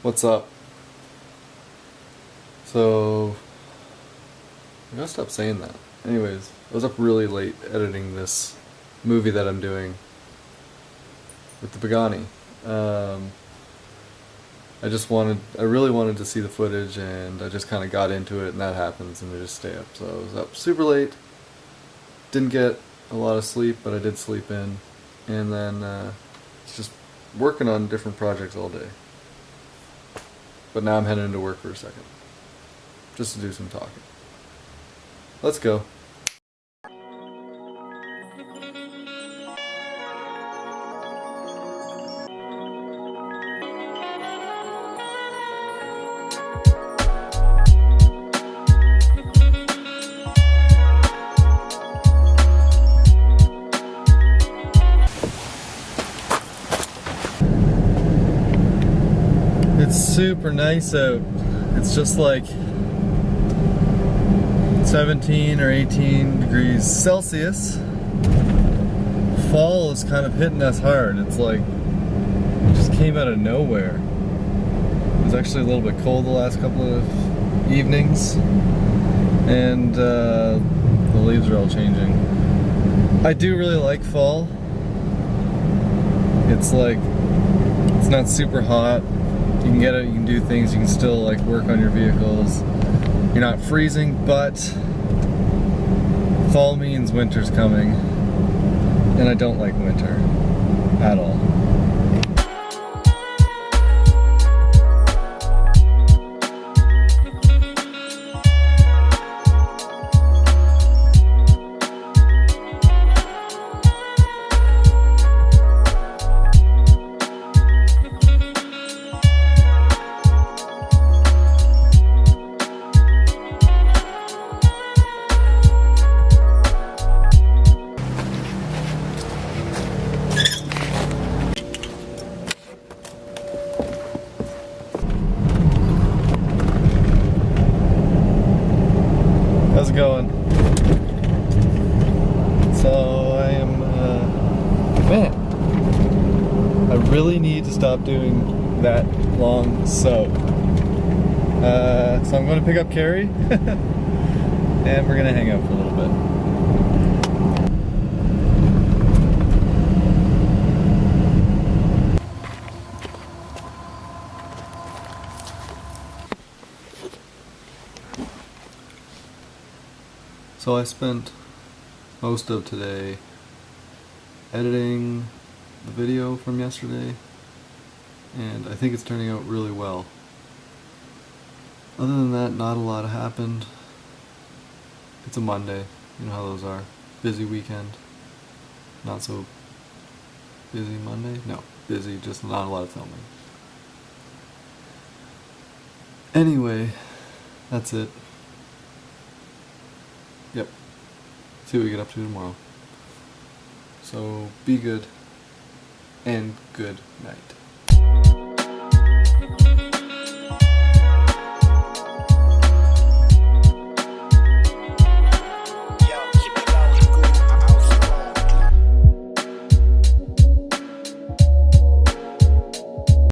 What's up? So, I gotta stop saying that. Anyways, I was up really late editing this movie that I'm doing with the Pagani. Um, I just wanted, I really wanted to see the footage, and I just kind of got into it, and that happens, and I just stay up. So I was up super late. Didn't get a lot of sleep, but I did sleep in, and then uh, just working on different projects all day. But now I'm heading into work for a second. Just to do some talking. Let's go. Super nice out. It's just like 17 or 18 degrees Celsius. Fall is kind of hitting us hard. It's like, it just came out of nowhere. It was actually a little bit cold the last couple of evenings. And uh, the leaves are all changing. I do really like fall. It's like, it's not super hot. You can get it, you can do things, you can still like work on your vehicles. You're not freezing, but fall means winter's coming. And I don't like winter at all. How's it going? So I am, uh, man, I really need to stop doing that long soak. Uh, so I'm going to pick up Carrie, and we're going to hang out for a little bit. So I spent most of today editing the video from yesterday, and I think it's turning out really well. Other than that, not a lot happened. It's a Monday, you know how those are. Busy weekend. Not so busy Monday? No, busy, just not a lot of filming. Anyway, that's it. Yep. See what we get up to tomorrow. So be good and good night.